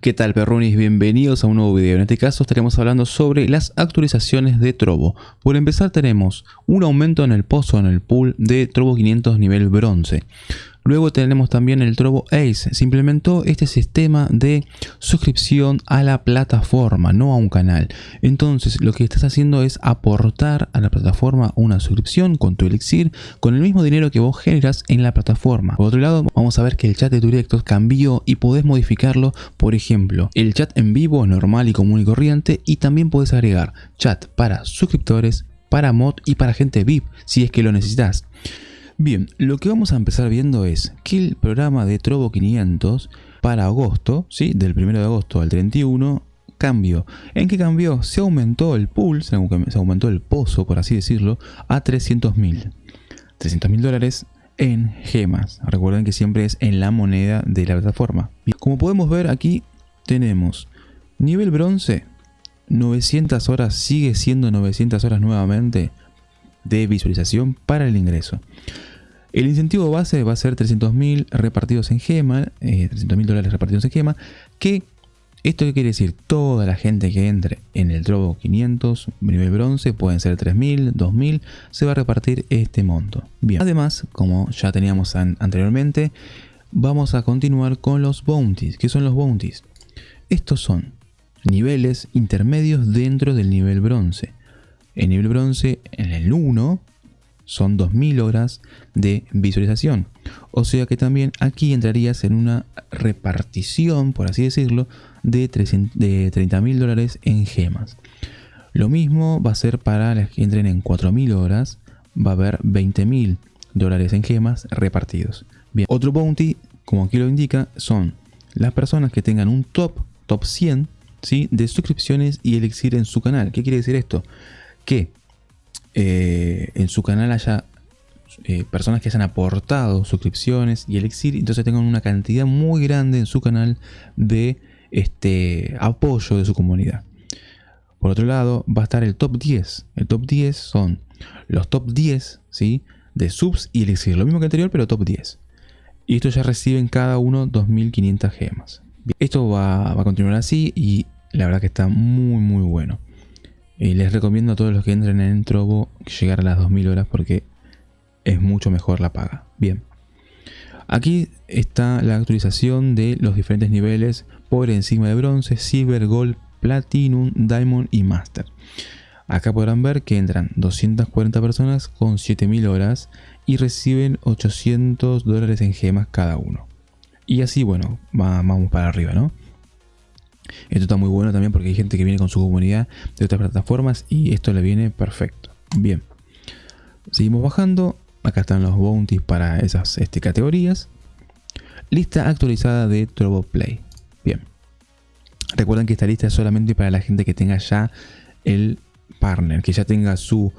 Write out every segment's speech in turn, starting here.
¿Qué tal perrunis? Bienvenidos a un nuevo video. En este caso estaremos hablando sobre las actualizaciones de Trovo. Por empezar tenemos un aumento en el pozo, en el pool de Trovo 500 nivel bronce. Luego tenemos también el Trovo Ace. Se implementó este sistema de suscripción a la plataforma, no a un canal. Entonces lo que estás haciendo es aportar a la plataforma una suscripción con tu elixir, con el mismo dinero que vos generas en la plataforma. Por otro lado, vamos a ver que el chat de tu directo cambió y podés modificarlo. Por ejemplo, el chat en vivo normal y común y corriente y también podés agregar chat para suscriptores, para mod y para gente VIP si es que lo necesitas. Bien, lo que vamos a empezar viendo es que el programa de Trovo 500 para agosto, ¿sí? del 1 de agosto al 31, cambió. ¿En qué cambió? Se aumentó el pool, se aumentó el pozo, por así decirlo, a 300 mil. 300 mil dólares en gemas. Recuerden que siempre es en la moneda de la plataforma. Como podemos ver aquí tenemos nivel bronce, 900 horas, sigue siendo 900 horas nuevamente de visualización para el ingreso. El incentivo base va a ser 300.000 repartidos en gema, eh, 300.000 dólares repartidos en gema, que esto qué quiere decir, toda la gente que entre en el Trovo 500 nivel bronce, pueden ser 3.000, 2.000, se va a repartir este monto. Bien, además, como ya teníamos anteriormente, vamos a continuar con los bounties. ¿Qué son los bounties? Estos son niveles intermedios dentro del nivel bronce. En nivel bronce, en el 1, son 2000 horas de visualización. O sea que también aquí entrarías en una repartición, por así decirlo, de, de 30.000 dólares en gemas. Lo mismo va a ser para las que entren en 4.000 horas, va a haber 20.000 dólares en gemas repartidos. Bien, otro bounty, como aquí lo indica, son las personas que tengan un top, top 100, ¿sí? de suscripciones y elixir en su canal. ¿Qué quiere decir esto? que eh, en su canal haya eh, personas que hayan aportado suscripciones y elixir, entonces tengan una cantidad muy grande en su canal de este apoyo de su comunidad. Por otro lado, va a estar el top 10. El top 10 son los top 10 ¿sí? de subs y elixir. Lo mismo que anterior, pero top 10. Y esto ya reciben cada uno 2500 gemas. Esto va a continuar así y la verdad que está muy muy bueno. Y les recomiendo a todos los que entren en Trovo llegar a las 2000 horas porque es mucho mejor la paga. Bien. Aquí está la actualización de los diferentes niveles por encima de bronce, silver, gold, platinum, diamond y master. Acá podrán ver que entran 240 personas con 7000 horas y reciben 800 dólares en gemas cada uno. Y así, bueno, vamos para arriba, ¿no? Esto está muy bueno también porque hay gente que viene con su comunidad de otras plataformas y esto le viene perfecto. Bien. Seguimos bajando. Acá están los bounties para esas este, categorías. Lista actualizada de Trovo Play. Bien. Recuerden que esta lista es solamente para la gente que tenga ya el partner, que ya tenga su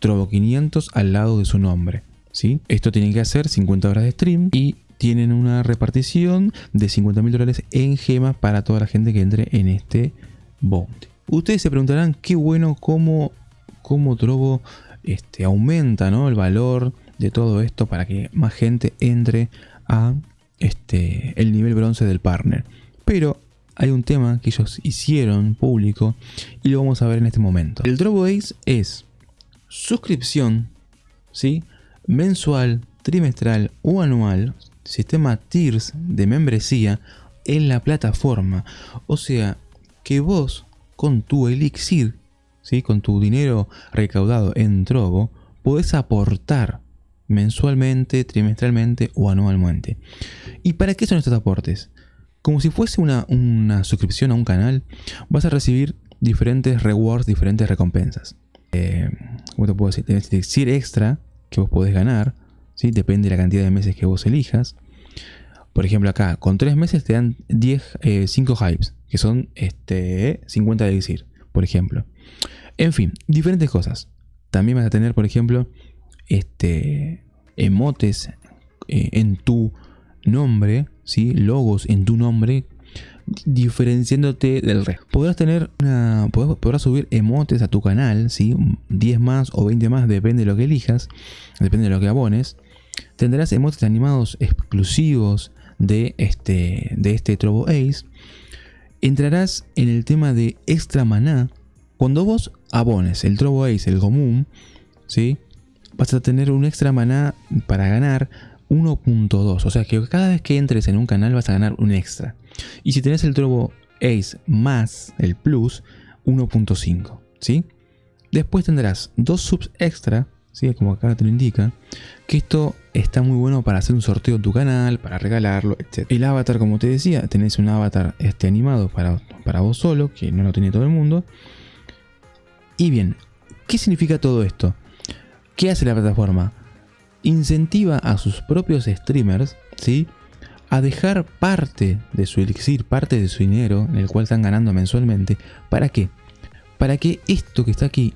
Trovo 500 al lado de su nombre. ¿sí? Esto tiene que hacer 50 horas de stream y tienen una repartición de 50 mil dólares en gemas para toda la gente que entre en este bounty. Ustedes se preguntarán qué bueno cómo, cómo Trovo este, aumenta ¿no? el valor de todo esto para que más gente entre a este, el nivel bronce del partner. Pero hay un tema que ellos hicieron público y lo vamos a ver en este momento. El Trovo Ace es suscripción ¿sí? mensual, trimestral o anual sistema tiers de membresía en la plataforma. O sea, que vos con tu elixir, ¿sí? con tu dinero recaudado en Trovo, podés aportar mensualmente, trimestralmente o anualmente. ¿Y para qué son estos aportes? Como si fuese una, una suscripción a un canal, vas a recibir diferentes rewards, diferentes recompensas. Eh, ¿Cómo te puedo decir? Tienes elixir extra que vos podés ganar, depende de la cantidad de meses que vos elijas. Por ejemplo acá, con 3 meses te dan 10, 5 eh, hypes, que son este, 50 de elixir, por ejemplo. En fin, diferentes cosas. También vas a tener, por ejemplo, este, emotes eh, en tu nombre, ¿sí? logos en tu nombre, diferenciándote del resto. Podrás tener una, podrás, subir emotes a tu canal, ¿sí? 10 más o 20 más, depende de lo que elijas, depende de lo que abones. Tendrás emotes animados exclusivos de este, de este Trovo Ace. entrarás en el tema de extra maná. Cuando vos abones el Trovo Ace, el común, ¿sí? vas a tener un extra maná para ganar 1.2. O sea que cada vez que entres en un canal vas a ganar un extra. Y si tenés el Trovo Ace más el Plus, 1.5. ¿sí? Después tendrás dos subs extra, ¿sí? como acá te lo indica, que esto está muy bueno para hacer un sorteo en tu canal, para regalarlo, etc. El avatar, como te decía, tenés un avatar este animado para, para vos solo, que no lo tiene todo el mundo. Y bien, ¿qué significa todo esto? ¿Qué hace la plataforma? Incentiva a sus propios streamers, ¿sí? A dejar parte de su elixir, parte de su dinero, en el cual están ganando mensualmente. ¿Para qué? Para que esto que está aquí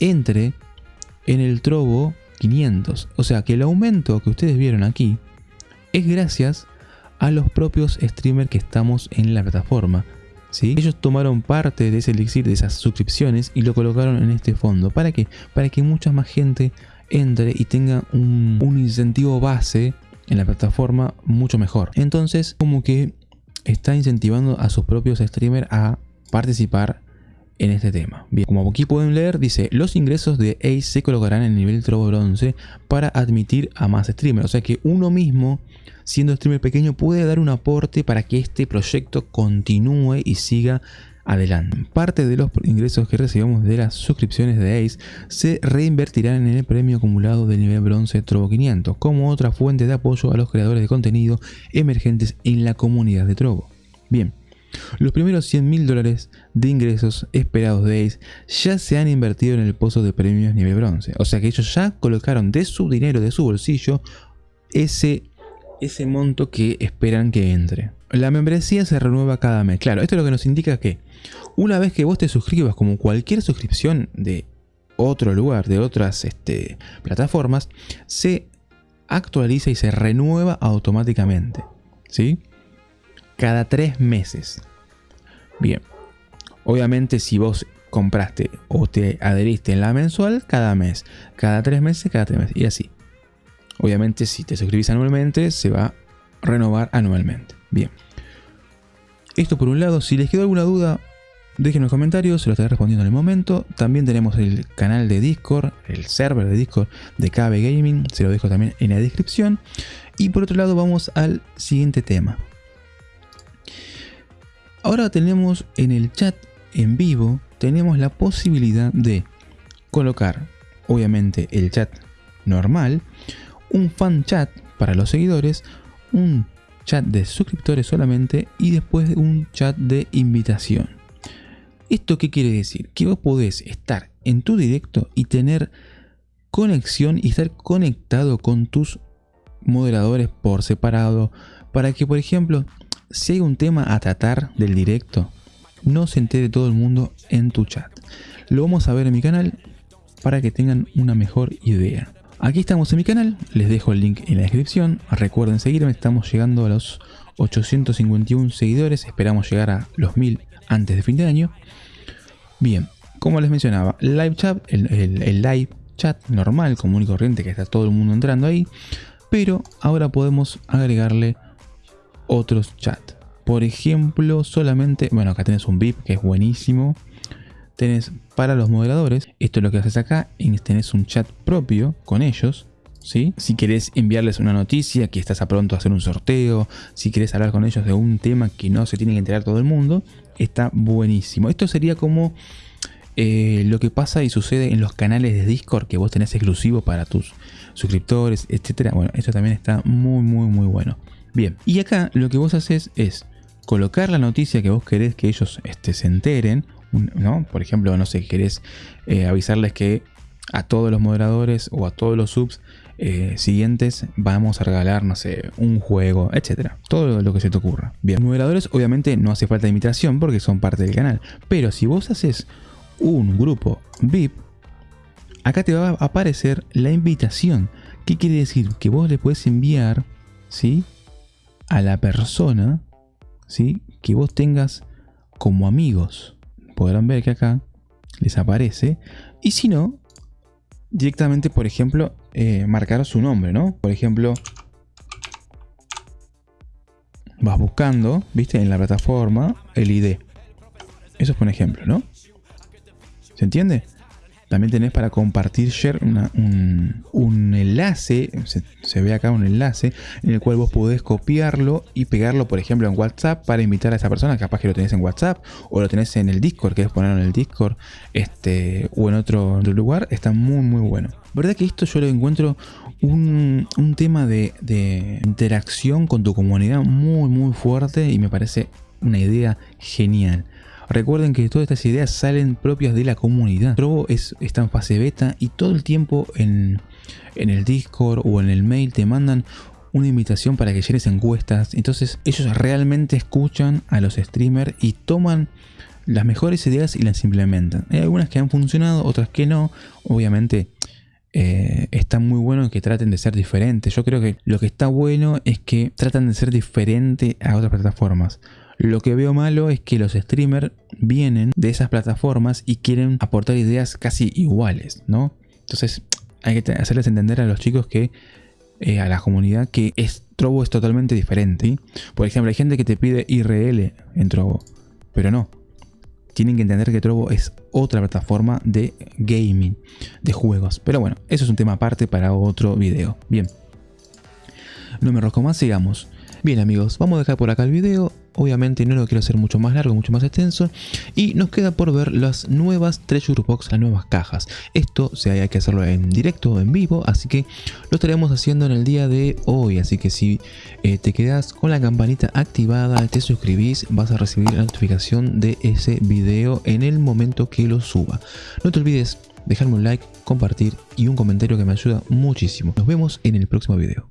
entre en el Trovo 500. O sea que el aumento que ustedes vieron aquí es gracias a los propios streamers que estamos en la plataforma. ¿sí? Ellos tomaron parte de ese elixir, de esas suscripciones y lo colocaron en este fondo. ¿Para qué? Para que mucha más gente entre y tenga un, un incentivo base en la plataforma mucho mejor. Entonces como que está incentivando a sus propios streamers a participar en este tema. Bien, como aquí pueden leer, dice, los ingresos de Ace se colocarán en el nivel Trovo Bronce para admitir a más streamers. O sea que uno mismo, siendo streamer pequeño, puede dar un aporte para que este proyecto continúe y siga adelante. Parte de los ingresos que recibamos de las suscripciones de Ace se reinvertirán en el premio acumulado del nivel bronce Trovo 500 como otra fuente de apoyo a los creadores de contenido emergentes en la comunidad de Trovo. Bien, los primeros 100 mil dólares de ingresos esperados de Ace ya se han invertido en el pozo de premios nivel bronce. O sea que ellos ya colocaron de su dinero, de su bolsillo, ese, ese monto que esperan que entre. La membresía se renueva cada mes. Claro, esto es lo que nos indica que una vez que vos te suscribas como cualquier suscripción de otro lugar, de otras este, plataformas, se actualiza y se renueva automáticamente. ¿Sí? Cada tres meses. Bien, obviamente si vos compraste o te adheriste en la mensual, cada mes, cada tres meses, cada tres meses y así. Obviamente si te suscribís anualmente, se va a renovar anualmente. Bien. Esto por un lado, si les quedó alguna duda, dejen en los comentarios, se lo estaré respondiendo en el momento. También tenemos el canal de Discord, el server de Discord de KB Gaming, se lo dejo también en la descripción. Y por otro lado vamos al siguiente tema. Ahora tenemos en el chat en vivo, tenemos la posibilidad de colocar, obviamente, el chat normal, un fan chat para los seguidores, un chat de suscriptores solamente y después un chat de invitación. ¿Esto qué quiere decir? Que vos podés estar en tu directo y tener conexión y estar conectado con tus moderadores por separado para que por ejemplo si hay un tema a tratar del directo, no se entere todo el mundo en tu chat. Lo vamos a ver en mi canal para que tengan una mejor idea. Aquí estamos en mi canal, les dejo el link en la descripción. Recuerden seguirme, estamos llegando a los 851 seguidores, esperamos llegar a los 1000 antes de fin de año. Bien, como les mencionaba, live chat, el, el live chat normal, común y corriente que está todo el mundo entrando ahí, pero ahora podemos agregarle otros chats. Por ejemplo, solamente, bueno, acá tenés un VIP que es buenísimo. Tenés para los moderadores, esto es lo que haces acá, tenés un chat propio con ellos. ¿Sí? Si querés enviarles una noticia, que estás a pronto a hacer un sorteo, si querés hablar con ellos de un tema que no se tiene que enterar todo el mundo, está buenísimo. Esto sería como eh, lo que pasa y sucede en los canales de Discord que vos tenés exclusivo para tus suscriptores, etcétera. Bueno, esto también está muy, muy, muy bueno. Bien, y acá lo que vos haces es colocar la noticia que vos querés que ellos este, se enteren, ¿no? Por ejemplo, no sé, querés eh, avisarles que a todos los moderadores o a todos los subs eh, siguientes vamos a regalar, no sé, un juego, etcétera. Todo lo que se te ocurra. Bien, moderadores obviamente no hace falta invitación porque son parte del canal. Pero si vos haces un grupo VIP, acá te va a aparecer la invitación. ¿Qué quiere decir? Que vos le puedes enviar, ¿sí? A la persona ¿sí? que vos tengas como amigos. Podrán ver que acá les aparece. Y si no, directamente, por ejemplo, eh, marcar su nombre, ¿no? Por ejemplo, vas buscando, viste, en la plataforma, el ID. Eso es un ejemplo, ¿no? ¿Se entiende? También tenés para compartir share un, enlace, se, ve acá un enlace, en el cual vos podés copiarlo y pegarlo, por ejemplo, en WhatsApp para invitar a esa persona. Capaz que lo tenés en WhatsApp o lo tenés en el Discord, querés ponerlo en el Discord este, o en otro, lugar. Está muy, muy bueno. ¿Verdad que esto yo lo encuentro un, tema de, de interacción con tu comunidad muy, muy fuerte y me parece una idea genial. Recuerden que todas estas ideas salen propias de la comunidad. Trovo es, está en fase beta y todo el tiempo en, el Discord o en el mail te mandan una invitación para que llenes encuestas. Entonces ellos realmente escuchan a los streamers y toman las mejores ideas y las implementan. Hay algunas que han funcionado, otras que no. Obviamente eh, está muy bueno que traten de ser diferentes. Yo creo que lo que está bueno es que tratan de ser diferente a otras plataformas. Lo que veo malo es que los streamers vienen de esas plataformas y quieren aportar ideas casi iguales, ¿no? Entonces hay que hacerles entender a los chicos que, eh, a la comunidad, que es, Trovo es totalmente diferente. Por ejemplo, hay gente que te pide IRL en Trovo, pero no. Tienen que entender que Trovo es otra plataforma de gaming, de juegos. Pero bueno, eso es un tema aparte para otro video. Bien. No me rosco más, sigamos. Bien amigos, vamos a dejar por acá el video. Obviamente no lo quiero hacer mucho más largo, mucho más extenso. Y nos queda por ver las nuevas Treasure Box, las nuevas cajas. Esto se hay que hacerlo en directo, en vivo, así que lo estaremos haciendo en el día de hoy. Así que si eh, te quedas con la campanita activada, te suscribís, vas a recibir la notificación de ese video en el momento que lo suba. No te olvides dejarme un like, compartir y un comentario que me ayuda muchísimo. Nos vemos en el próximo video.